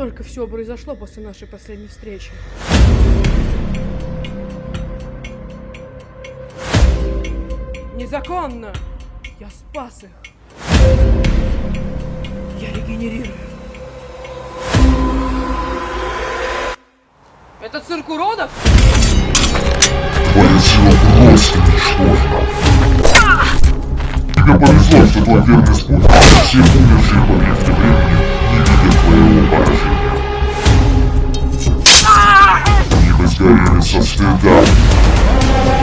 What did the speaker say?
Настолько все произошло после нашей последней встречи. Незаконно! Я спас их. Я регенерирую. Это цирк уродов? Сила просто ничтожна. Тебе повезло, что твой верный спутник все умершие в объекте Experience of stand-up.